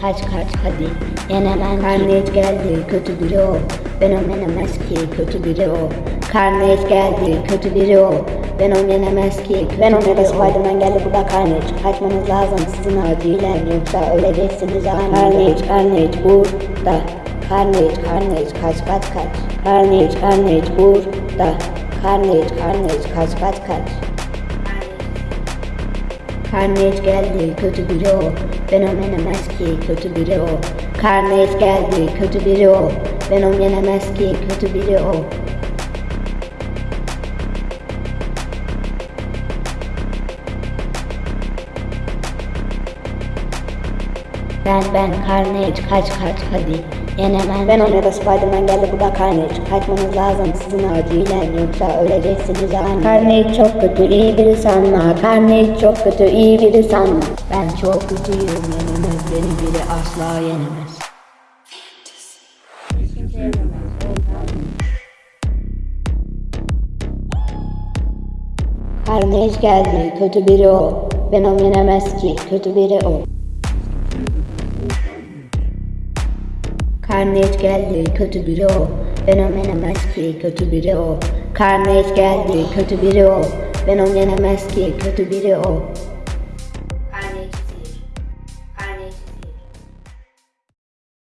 kaç kaç hadi yenemem Karnıyet geldi kötü biri o. Ben o yenemez ki kötü biri o. Karnıyet geldi kötü biri o. Ben o yenemez ki Ben o. Yenemez Spiderman geldi burada Carnage Kaçmanız lazım sizin acilen Yoksa öleceksiniz. Carnage Carnage burada. Carnage Carnage kaç kaç kaç. Carnage Carnage burada. Carnage Carnage kaç kaç kaç Carnage geldi kötü biri o. Ben onu yenemez ki kötü biri o. Carnage geldi kötü biri o. Ben onu yenemez ki kötü biri o Ben ben Carnage kaç kaç hadi. Yenemem Ben onu da Spiderman geldi burada Carnage Kaçmanız lazım sizin acilen yoksa öleceksiniz. Aniden Carnage çok kötü iyi biri sanma. Carnage çok kötü iyi biri sanma. Ben çok kötüyüm yenemez. Beni biri asla yenemez. Carnage geldi kötü biri o. Ben onu yenemez ki. Kötü biri o Carnage geldi kötü biri o. Ben onu yenemez ki kötü biri o. Carnage geldi kötü biri o. Ben onu yenemez ki kötü biri o